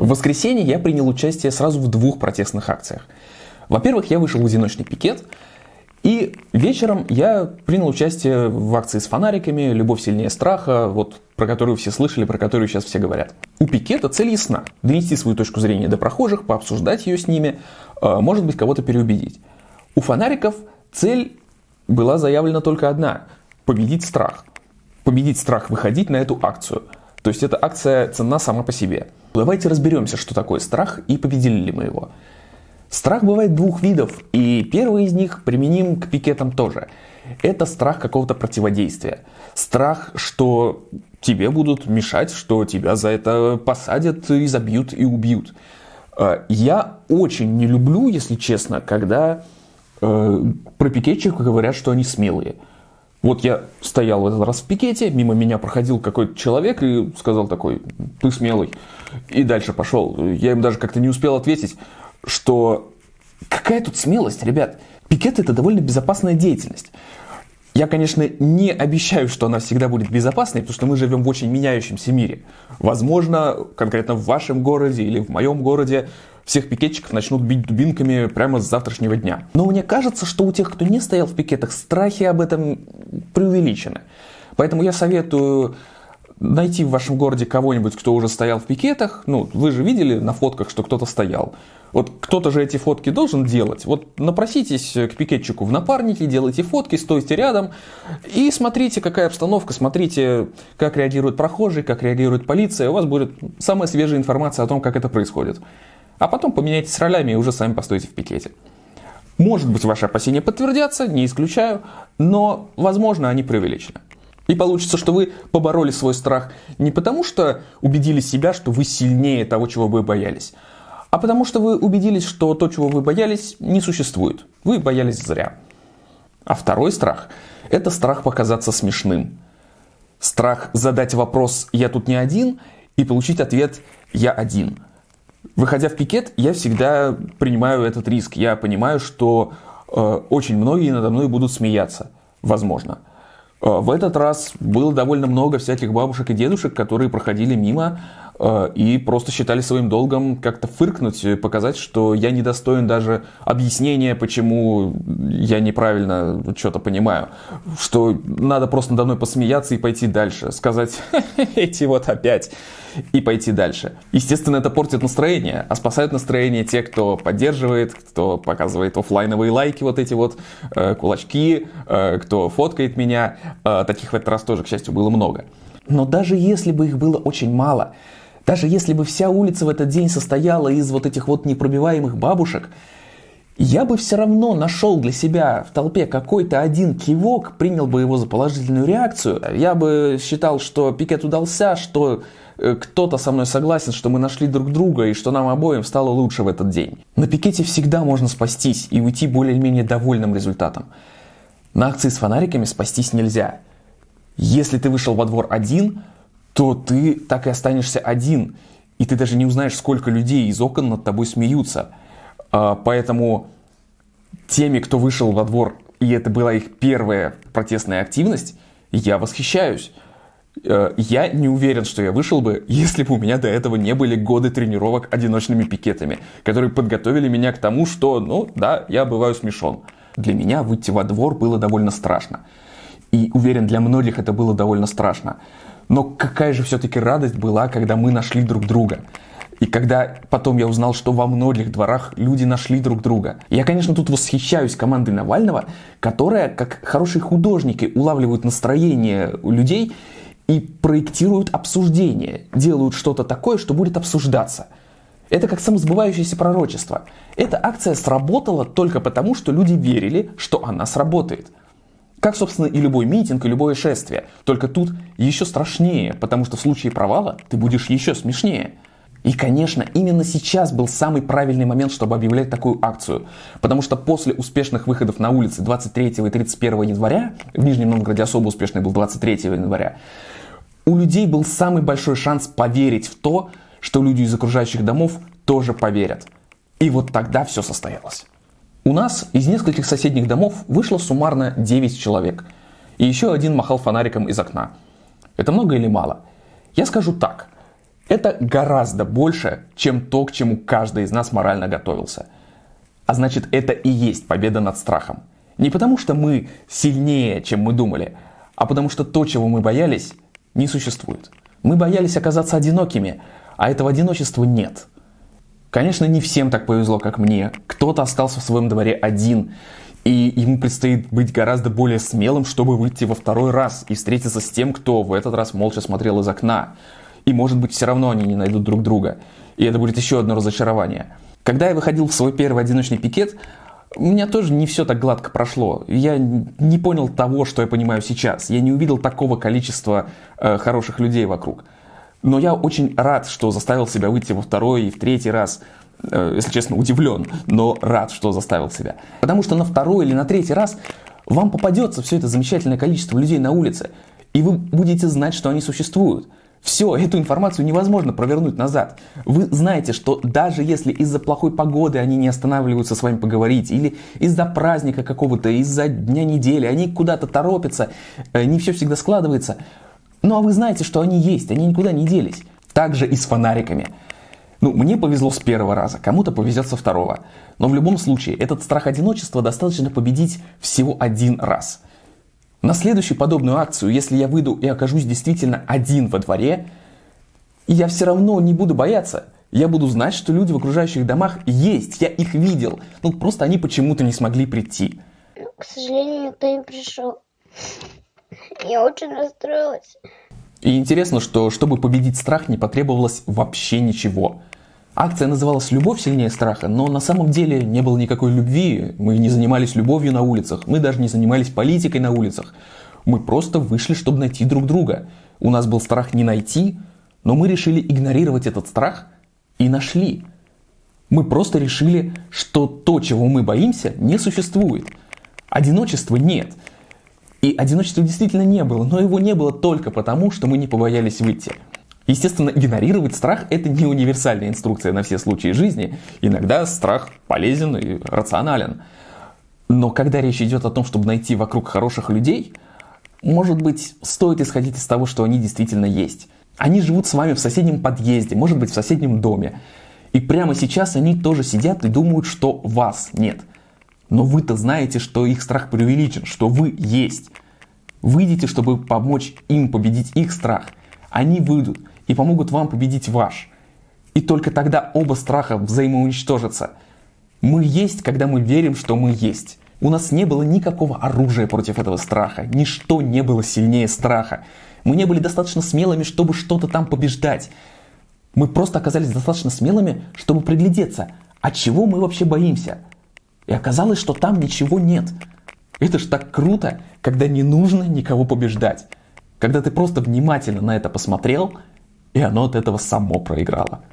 В воскресенье я принял участие сразу в двух протестных акциях. Во-первых, я вышел в одиночный пикет, и вечером я принял участие в акции с фонариками «Любовь сильнее страха», вот про которую все слышали, про которую сейчас все говорят. У пикета цель ясна – донести свою точку зрения до прохожих, пообсуждать ее с ними, а, может быть, кого-то переубедить. У фонариков цель была заявлена только одна – победить страх. Победить страх, выходить на эту акцию. То есть эта акция ценна сама по себе. Давайте разберемся, что такое страх и победили ли мы его. Страх бывает двух видов, и первый из них применим к пикетам тоже. Это страх какого-то противодействия. Страх, что тебе будут мешать, что тебя за это посадят и забьют и убьют. Э, я очень не люблю, если честно, когда э, про пикетчиков говорят, что они смелые. Вот я стоял в этот раз в пикете, мимо меня проходил какой-то человек и сказал такой, ты смелый. И дальше пошел. Я им даже как-то не успел ответить что какая тут смелость, ребят. Пикет это довольно безопасная деятельность. Я, конечно, не обещаю, что она всегда будет безопасной, потому что мы живем в очень меняющемся мире. Возможно, конкретно в вашем городе или в моем городе всех пикетчиков начнут бить дубинками прямо с завтрашнего дня. Но мне кажется, что у тех, кто не стоял в пикетах, страхи об этом преувеличены. Поэтому я советую найти в вашем городе кого-нибудь, кто уже стоял в пикетах. Ну, вы же видели на фотках, что кто-то стоял. Вот кто-то же эти фотки должен делать. Вот напроситесь к пикетчику в напарники, делайте фотки, стойте рядом и смотрите, какая обстановка, смотрите, как реагируют прохожие, как реагирует полиция. У вас будет самая свежая информация о том, как это происходит. А потом поменяйтесь ролями и уже сами постойте в пикете. Может быть, ваши опасения подтвердятся, не исключаю, но, возможно, они преувеличены. И получится, что вы побороли свой страх не потому, что убедили себя, что вы сильнее того, чего вы боялись, а потому что вы убедились, что то, чего вы боялись, не существует. Вы боялись зря. А второй страх – это страх показаться смешным. Страх задать вопрос «я тут не один» и получить ответ «я один». Выходя в пикет, я всегда принимаю этот риск. Я понимаю, что э, очень многие надо мной будут смеяться. Возможно. Э, в этот раз было довольно много всяких бабушек и дедушек, которые проходили мимо, и просто считали своим долгом как-то фыркнуть, показать, что я недостоин даже объяснения, почему я неправильно что-то понимаю, что надо просто надо мной посмеяться и пойти дальше, сказать эти вот опять и пойти дальше. Естественно, это портит настроение, а спасают настроение те, кто поддерживает, кто показывает офлайновые лайки, вот эти вот э, кулачки, э, кто фоткает меня. Э, таких в этот раз тоже, к счастью, было много. Но даже если бы их было очень мало, даже если бы вся улица в этот день состояла из вот этих вот непробиваемых бабушек, я бы все равно нашел для себя в толпе какой-то один кивок, принял бы его за положительную реакцию. Я бы считал, что пикет удался, что э, кто-то со мной согласен, что мы нашли друг друга и что нам обоим стало лучше в этот день. На пикете всегда можно спастись и уйти более-менее довольным результатом. На акции с фонариками спастись нельзя. Если ты вышел во двор один, то ты так и останешься один, и ты даже не узнаешь, сколько людей из окон над тобой смеются. А, поэтому теми, кто вышел во двор, и это была их первая протестная активность, я восхищаюсь. А, я не уверен, что я вышел бы, если бы у меня до этого не были годы тренировок одиночными пикетами, которые подготовили меня к тому, что, ну да, я бываю смешон. Для меня выйти во двор было довольно страшно. И уверен, для многих это было довольно страшно. Но какая же все-таки радость была, когда мы нашли друг друга. И когда потом я узнал, что во многих дворах люди нашли друг друга. Я, конечно, тут восхищаюсь командой Навального, которая, как хорошие художники, улавливают настроение у людей и проектируют обсуждение, делают что-то такое, что будет обсуждаться. Это как самосбывающееся пророчество. Эта акция сработала только потому, что люди верили, что она сработает. Как, собственно, и любой митинг, и любое шествие. Только тут еще страшнее, потому что в случае провала ты будешь еще смешнее. И, конечно, именно сейчас был самый правильный момент, чтобы объявлять такую акцию. Потому что после успешных выходов на улицы 23 и 31 января, в Нижнем Новгороде особо успешный был 23 января, у людей был самый большой шанс поверить в то, что люди из окружающих домов тоже поверят. И вот тогда все состоялось. У нас из нескольких соседних домов вышло суммарно 9 человек. И еще один махал фонариком из окна. Это много или мало? Я скажу так. Это гораздо больше, чем то, к чему каждый из нас морально готовился. А значит, это и есть победа над страхом. Не потому, что мы сильнее, чем мы думали, а потому что то, чего мы боялись, не существует. Мы боялись оказаться одинокими, а этого одиночества нет. Конечно, не всем так повезло, как мне. Кто-то остался в своем дворе один, и ему предстоит быть гораздо более смелым, чтобы выйти во второй раз и встретиться с тем, кто в этот раз молча смотрел из окна. И может быть все равно они не найдут друг друга. И это будет еще одно разочарование. Когда я выходил в свой первый одиночный пикет, у меня тоже не все так гладко прошло. Я не понял того, что я понимаю сейчас. Я не увидел такого количества э, хороших людей вокруг. Но я очень рад, что заставил себя выйти во второй и в третий раз. Э, если честно, удивлен, но рад, что заставил себя. Потому что на второй или на третий раз вам попадется все это замечательное количество людей на улице, и вы будете знать, что они существуют. Все, эту информацию невозможно провернуть назад. Вы знаете, что даже если из-за плохой погоды они не останавливаются с вами поговорить, или из-за праздника какого-то, из-за дня недели, они куда-то торопятся, э, не все всегда складывается, ну а вы знаете, что они есть, они никуда не делись. Так же и с фонариками. Ну, мне повезло с первого раза, кому-то повезет со второго. Но в любом случае, этот страх одиночества достаточно победить всего один раз. На следующую подобную акцию, если я выйду и окажусь действительно один во дворе, я все равно не буду бояться. Я буду знать, что люди в окружающих домах есть, я их видел. Ну, просто они почему-то не смогли прийти. К сожалению, никто не пришел. Я очень расстроилась. И интересно, что чтобы победить страх, не потребовалось вообще ничего. Акция называлась «Любовь сильнее страха», но на самом деле не было никакой любви. Мы не занимались любовью на улицах, мы даже не занимались политикой на улицах. Мы просто вышли, чтобы найти друг друга. У нас был страх не найти, но мы решили игнорировать этот страх и нашли. Мы просто решили, что то, чего мы боимся, не существует. Одиночества нет – и одиночества действительно не было, но его не было только потому, что мы не побоялись выйти. Естественно, игнорировать страх – это не универсальная инструкция на все случаи жизни. Иногда страх полезен и рационален. Но когда речь идет о том, чтобы найти вокруг хороших людей, может быть, стоит исходить из того, что они действительно есть. Они живут с вами в соседнем подъезде, может быть, в соседнем доме. И прямо сейчас они тоже сидят и думают, что вас нет. Но вы-то знаете, что их страх преувеличен, что вы есть. Выйдите, чтобы помочь им победить их страх. Они выйдут и помогут вам победить ваш. И только тогда оба страха взаимоуничтожатся. Мы есть, когда мы верим, что мы есть. У нас не было никакого оружия против этого страха. Ничто не было сильнее страха. Мы не были достаточно смелыми, чтобы что-то там побеждать. Мы просто оказались достаточно смелыми, чтобы приглядеться, от чего мы вообще боимся – и оказалось, что там ничего нет. Это ж так круто, когда не нужно никого побеждать. Когда ты просто внимательно на это посмотрел, и оно от этого само проиграло.